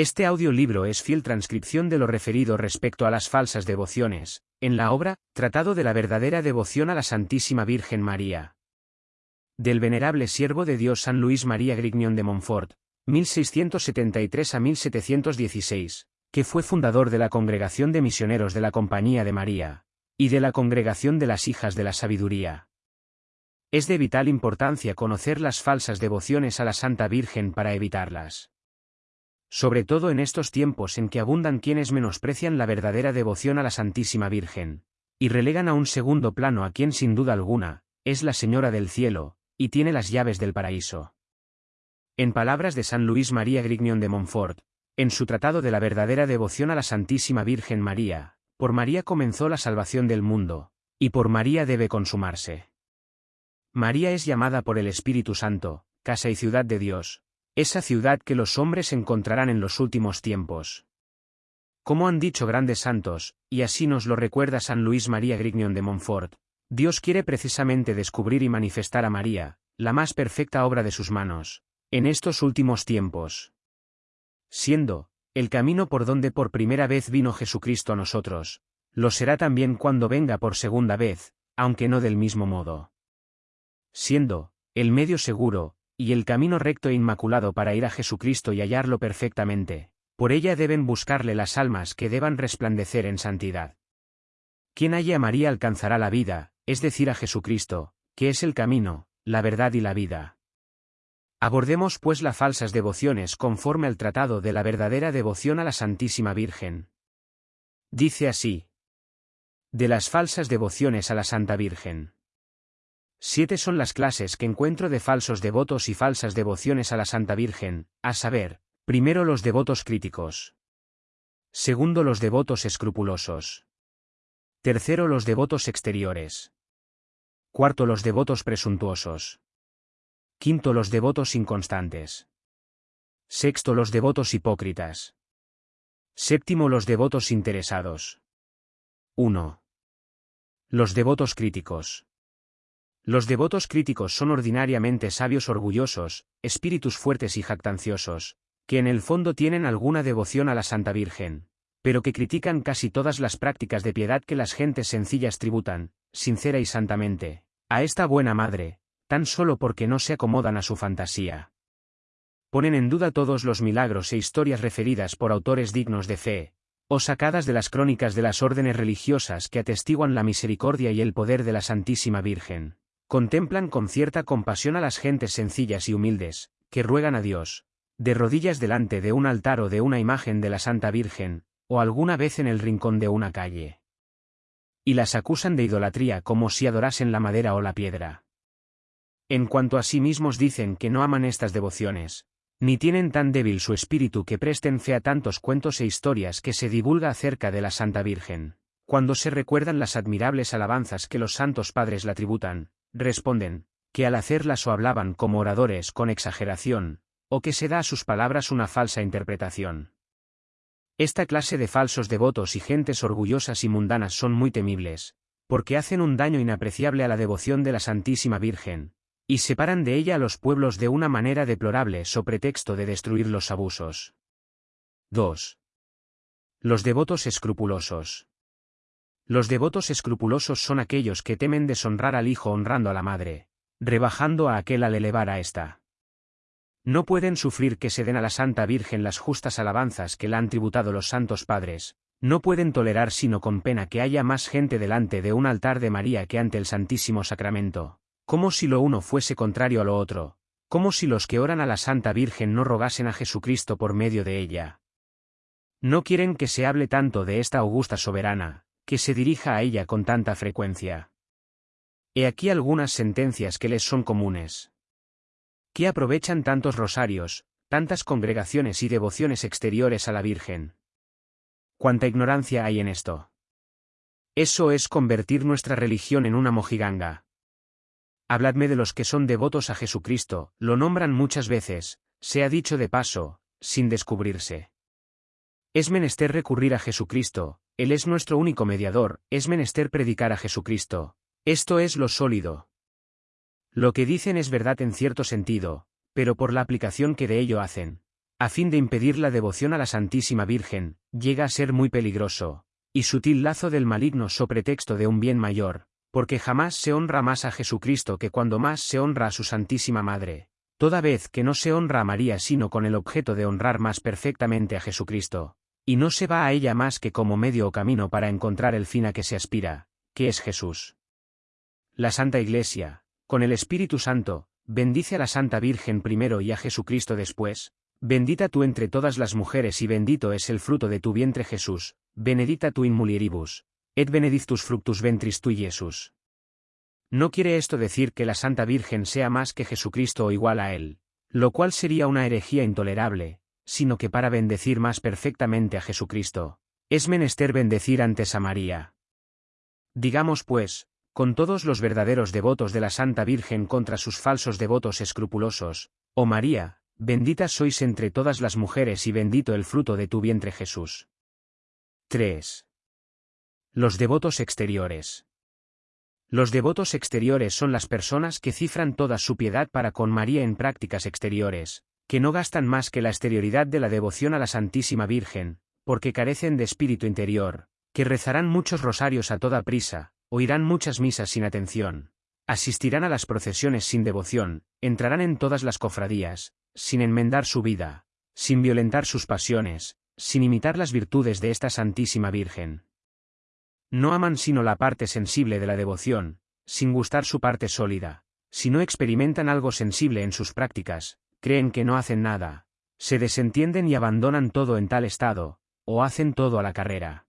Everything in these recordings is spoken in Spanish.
Este audiolibro es fiel transcripción de lo referido respecto a las falsas devociones, en la obra, Tratado de la verdadera devoción a la Santísima Virgen María. Del venerable siervo de Dios San Luis María Grignion de Montfort, 1673 a 1716, que fue fundador de la Congregación de Misioneros de la Compañía de María, y de la Congregación de las Hijas de la Sabiduría. Es de vital importancia conocer las falsas devociones a la Santa Virgen para evitarlas sobre todo en estos tiempos en que abundan quienes menosprecian la verdadera devoción a la Santísima Virgen, y relegan a un segundo plano a quien sin duda alguna, es la Señora del Cielo, y tiene las llaves del paraíso. En palabras de San Luis María Grignion de Montfort, en su tratado de la verdadera devoción a la Santísima Virgen María, por María comenzó la salvación del mundo, y por María debe consumarse. María es llamada por el Espíritu Santo, casa y ciudad de Dios, esa ciudad que los hombres encontrarán en los últimos tiempos. Como han dicho grandes santos, y así nos lo recuerda San Luis María Grignion de Montfort, Dios quiere precisamente descubrir y manifestar a María, la más perfecta obra de sus manos, en estos últimos tiempos. Siendo, el camino por donde por primera vez vino Jesucristo a nosotros, lo será también cuando venga por segunda vez, aunque no del mismo modo. Siendo, el medio seguro, y el camino recto e inmaculado para ir a Jesucristo y hallarlo perfectamente, por ella deben buscarle las almas que deban resplandecer en santidad. Quien halle a María alcanzará la vida, es decir a Jesucristo, que es el camino, la verdad y la vida. Abordemos pues las falsas devociones conforme al tratado de la verdadera devoción a la Santísima Virgen. Dice así. De las falsas devociones a la Santa Virgen. Siete son las clases que encuentro de falsos devotos y falsas devociones a la Santa Virgen, a saber, primero los devotos críticos. Segundo los devotos escrupulosos. Tercero los devotos exteriores. Cuarto los devotos presuntuosos. Quinto los devotos inconstantes. Sexto los devotos hipócritas. Séptimo los devotos interesados. 1. Los devotos críticos. Los devotos críticos son ordinariamente sabios orgullosos, espíritus fuertes y jactanciosos, que en el fondo tienen alguna devoción a la Santa Virgen, pero que critican casi todas las prácticas de piedad que las gentes sencillas tributan, sincera y santamente, a esta buena madre, tan solo porque no se acomodan a su fantasía. Ponen en duda todos los milagros e historias referidas por autores dignos de fe, o sacadas de las crónicas de las órdenes religiosas que atestiguan la misericordia y el poder de la Santísima Virgen. Contemplan con cierta compasión a las gentes sencillas y humildes, que ruegan a Dios, de rodillas delante de un altar o de una imagen de la Santa Virgen, o alguna vez en el rincón de una calle. Y las acusan de idolatría como si adorasen la madera o la piedra. En cuanto a sí mismos dicen que no aman estas devociones, ni tienen tan débil su espíritu que presten fe a tantos cuentos e historias que se divulga acerca de la Santa Virgen. Cuando se recuerdan las admirables alabanzas que los santos padres la tributan, responden, que al hacerlas o hablaban como oradores con exageración, o que se da a sus palabras una falsa interpretación. Esta clase de falsos devotos y gentes orgullosas y mundanas son muy temibles, porque hacen un daño inapreciable a la devoción de la Santísima Virgen, y separan de ella a los pueblos de una manera deplorable so pretexto de destruir los abusos. 2. Los devotos escrupulosos. Los devotos escrupulosos son aquellos que temen deshonrar al hijo honrando a la madre, rebajando a aquel al elevar a ésta. No pueden sufrir que se den a la Santa Virgen las justas alabanzas que la han tributado los santos padres, no pueden tolerar sino con pena que haya más gente delante de un altar de María que ante el Santísimo Sacramento, como si lo uno fuese contrario a lo otro, como si los que oran a la Santa Virgen no rogasen a Jesucristo por medio de ella. No quieren que se hable tanto de esta augusta soberana, que se dirija a ella con tanta frecuencia. He aquí algunas sentencias que les son comunes. Que aprovechan tantos rosarios, tantas congregaciones y devociones exteriores a la Virgen. Cuánta ignorancia hay en esto. Eso es convertir nuestra religión en una mojiganga. Habladme de los que son devotos a Jesucristo, lo nombran muchas veces, se ha dicho de paso, sin descubrirse. Es menester recurrir a Jesucristo, él es nuestro único mediador, es menester predicar a Jesucristo. Esto es lo sólido. Lo que dicen es verdad en cierto sentido, pero por la aplicación que de ello hacen, a fin de impedir la devoción a la Santísima Virgen, llega a ser muy peligroso, y sutil lazo del maligno so pretexto de un bien mayor, porque jamás se honra más a Jesucristo que cuando más se honra a su Santísima Madre, toda vez que no se honra a María sino con el objeto de honrar más perfectamente a Jesucristo, y no se va a ella más que como medio o camino para encontrar el fin a que se aspira, que es Jesús. La Santa Iglesia, con el Espíritu Santo, bendice a la Santa Virgen primero y a Jesucristo después, bendita tú entre todas las mujeres y bendito es el fruto de tu vientre Jesús, benedita tu in mulieribus, et benedictus fructus ventris tui Jesús. No quiere esto decir que la Santa Virgen sea más que Jesucristo o igual a él, lo cual sería una herejía intolerable, sino que para bendecir más perfectamente a Jesucristo, es menester bendecir antes a María. Digamos pues, con todos los verdaderos devotos de la Santa Virgen contra sus falsos devotos escrupulosos, oh María, bendita sois entre todas las mujeres y bendito el fruto de tu vientre Jesús. 3. Los devotos exteriores. Los devotos exteriores son las personas que cifran toda su piedad para con María en prácticas exteriores, que no gastan más que la exterioridad de la devoción a la Santísima Virgen, porque carecen de espíritu interior, que rezarán muchos rosarios a toda prisa, oirán muchas misas sin atención, asistirán a las procesiones sin devoción, entrarán en todas las cofradías, sin enmendar su vida, sin violentar sus pasiones, sin imitar las virtudes de esta Santísima Virgen. No aman sino la parte sensible de la devoción, sin gustar su parte sólida. Si no experimentan algo sensible en sus prácticas, creen que no hacen nada, se desentienden y abandonan todo en tal estado, o hacen todo a la carrera.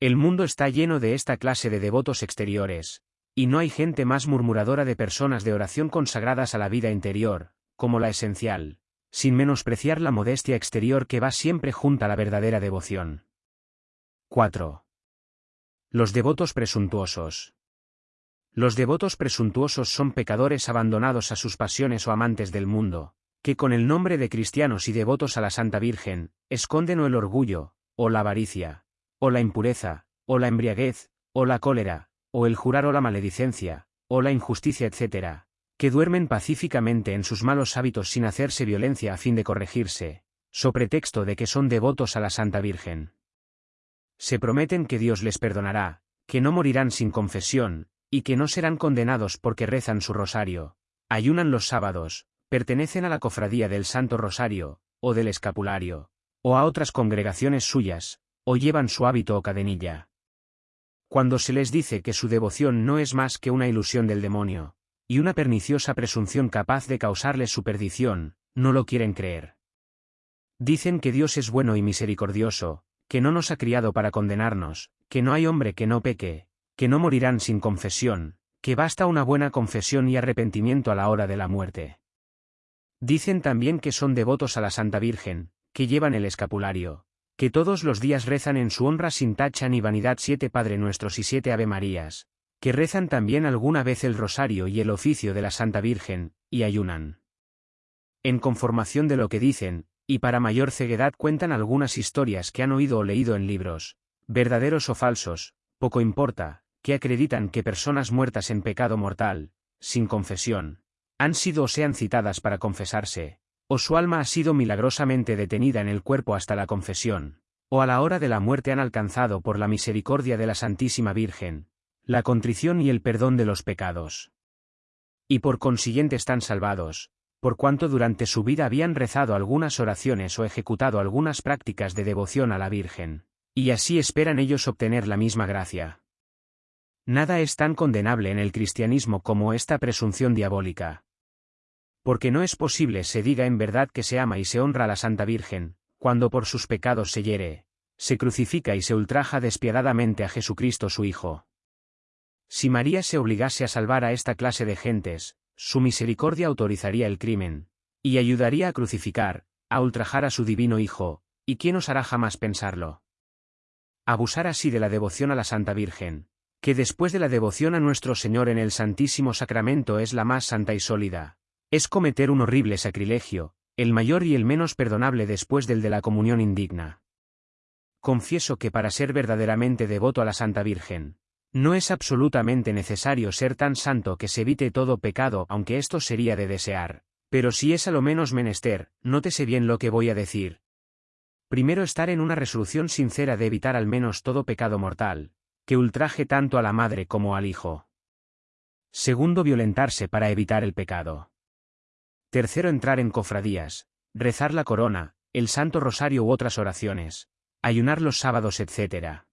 El mundo está lleno de esta clase de devotos exteriores, y no hay gente más murmuradora de personas de oración consagradas a la vida interior, como la esencial, sin menospreciar la modestia exterior que va siempre junto a la verdadera devoción. 4. Los devotos presuntuosos. Los devotos presuntuosos son pecadores abandonados a sus pasiones o amantes del mundo, que con el nombre de cristianos y devotos a la Santa Virgen, esconden o el orgullo, o la avaricia, o la impureza, o la embriaguez, o la cólera, o el jurar o la maledicencia, o la injusticia, etc., que duermen pacíficamente en sus malos hábitos sin hacerse violencia a fin de corregirse, so pretexto de que son devotos a la Santa Virgen se prometen que Dios les perdonará, que no morirán sin confesión, y que no serán condenados porque rezan su rosario, ayunan los sábados, pertenecen a la cofradía del Santo Rosario, o del Escapulario, o a otras congregaciones suyas, o llevan su hábito o cadenilla. Cuando se les dice que su devoción no es más que una ilusión del demonio, y una perniciosa presunción capaz de causarles su perdición, no lo quieren creer. Dicen que Dios es bueno y misericordioso, que no nos ha criado para condenarnos, que no hay hombre que no peque, que no morirán sin confesión, que basta una buena confesión y arrepentimiento a la hora de la muerte. Dicen también que son devotos a la Santa Virgen, que llevan el escapulario, que todos los días rezan en su honra sin tacha ni vanidad siete Padre Nuestros y siete Ave Marías, que rezan también alguna vez el rosario y el oficio de la Santa Virgen, y ayunan. En conformación de lo que dicen, y para mayor ceguedad cuentan algunas historias que han oído o leído en libros, verdaderos o falsos, poco importa, que acreditan que personas muertas en pecado mortal, sin confesión, han sido o sean citadas para confesarse, o su alma ha sido milagrosamente detenida en el cuerpo hasta la confesión, o a la hora de la muerte han alcanzado por la misericordia de la Santísima Virgen, la contrición y el perdón de los pecados. Y por consiguiente están salvados, por cuanto durante su vida habían rezado algunas oraciones o ejecutado algunas prácticas de devoción a la Virgen, y así esperan ellos obtener la misma gracia. Nada es tan condenable en el cristianismo como esta presunción diabólica. Porque no es posible se diga en verdad que se ama y se honra a la Santa Virgen, cuando por sus pecados se hiere, se crucifica y se ultraja despiadadamente a Jesucristo su Hijo. Si María se obligase a salvar a esta clase de gentes, su misericordia autorizaría el crimen, y ayudaría a crucificar, a ultrajar a su divino Hijo, ¿y quién osará jamás pensarlo? Abusar así de la devoción a la Santa Virgen, que después de la devoción a nuestro Señor en el Santísimo Sacramento es la más santa y sólida, es cometer un horrible sacrilegio, el mayor y el menos perdonable después del de la comunión indigna. Confieso que para ser verdaderamente devoto a la Santa Virgen, no es absolutamente necesario ser tan santo que se evite todo pecado, aunque esto sería de desear, Pero si es a lo menos menester, nótese bien lo que voy a decir. Primero estar en una resolución sincera de evitar al menos todo pecado mortal, que ultraje tanto a la madre como al hijo. Segundo, violentarse para evitar el pecado. Tercero, entrar en cofradías, rezar la corona, el Santo Rosario u otras oraciones, ayunar los sábados, etc.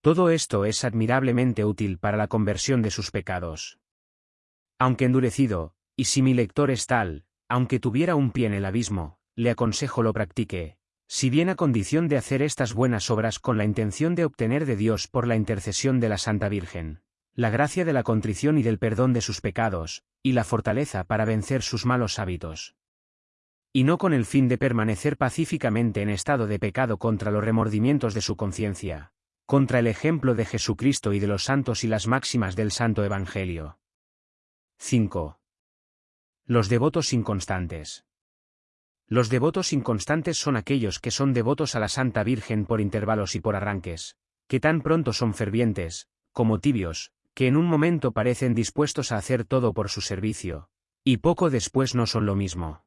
Todo esto es admirablemente útil para la conversión de sus pecados. Aunque endurecido, y si mi lector es tal, aunque tuviera un pie en el abismo, le aconsejo lo practique, si bien a condición de hacer estas buenas obras con la intención de obtener de Dios por la intercesión de la Santa Virgen, la gracia de la contrición y del perdón de sus pecados, y la fortaleza para vencer sus malos hábitos. Y no con el fin de permanecer pacíficamente en estado de pecado contra los remordimientos de su conciencia, contra el ejemplo de Jesucristo y de los santos y las máximas del Santo Evangelio. 5. Los devotos inconstantes. Los devotos inconstantes son aquellos que son devotos a la Santa Virgen por intervalos y por arranques, que tan pronto son fervientes, como tibios, que en un momento parecen dispuestos a hacer todo por su servicio, y poco después no son lo mismo.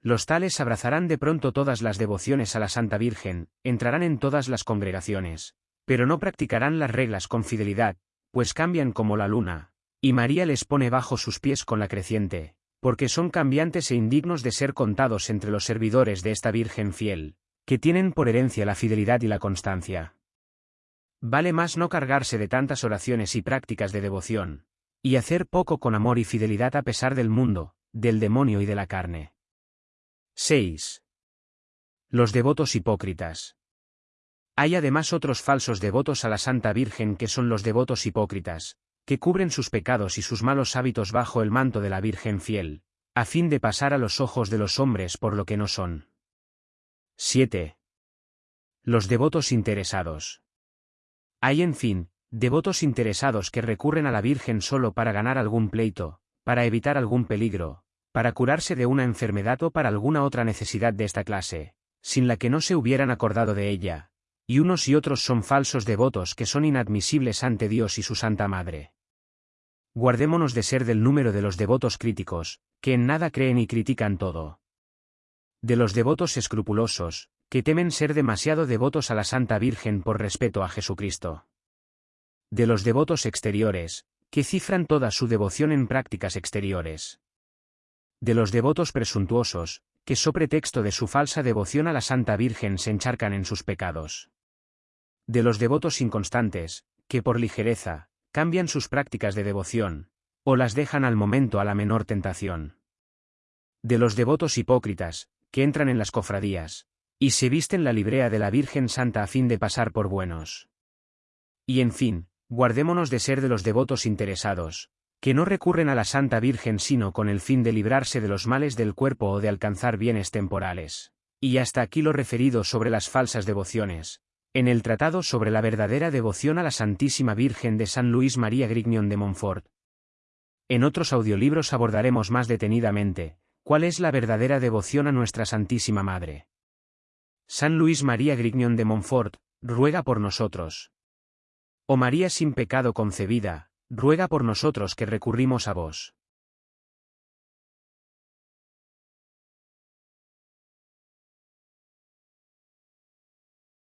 Los tales abrazarán de pronto todas las devociones a la Santa Virgen, entrarán en todas las congregaciones, pero no practicarán las reglas con fidelidad, pues cambian como la luna, y María les pone bajo sus pies con la creciente, porque son cambiantes e indignos de ser contados entre los servidores de esta Virgen fiel, que tienen por herencia la fidelidad y la constancia. Vale más no cargarse de tantas oraciones y prácticas de devoción, y hacer poco con amor y fidelidad a pesar del mundo, del demonio y de la carne. 6. Los devotos hipócritas. Hay además otros falsos devotos a la Santa Virgen que son los devotos hipócritas, que cubren sus pecados y sus malos hábitos bajo el manto de la Virgen fiel, a fin de pasar a los ojos de los hombres por lo que no son. 7. Los devotos interesados. Hay en fin, devotos interesados que recurren a la Virgen solo para ganar algún pleito, para evitar algún peligro, para curarse de una enfermedad o para alguna otra necesidad de esta clase, sin la que no se hubieran acordado de ella, y unos y otros son falsos devotos que son inadmisibles ante Dios y su Santa Madre. Guardémonos de ser del número de los devotos críticos, que en nada creen y critican todo. De los devotos escrupulosos, que temen ser demasiado devotos a la Santa Virgen por respeto a Jesucristo. De los devotos exteriores, que cifran toda su devoción en prácticas exteriores. De los devotos presuntuosos, que so pretexto de su falsa devoción a la Santa Virgen se encharcan en sus pecados de los devotos inconstantes, que por ligereza, cambian sus prácticas de devoción, o las dejan al momento a la menor tentación. De los devotos hipócritas, que entran en las cofradías, y se visten la librea de la Virgen Santa a fin de pasar por buenos. Y en fin, guardémonos de ser de los devotos interesados, que no recurren a la Santa Virgen sino con el fin de librarse de los males del cuerpo o de alcanzar bienes temporales. Y hasta aquí lo referido sobre las falsas devociones, en el Tratado sobre la verdadera devoción a la Santísima Virgen de San Luis María Grignion de Montfort. En otros audiolibros abordaremos más detenidamente, cuál es la verdadera devoción a nuestra Santísima Madre. San Luis María Grignion de Montfort, ruega por nosotros. Oh María sin pecado concebida, ruega por nosotros que recurrimos a vos.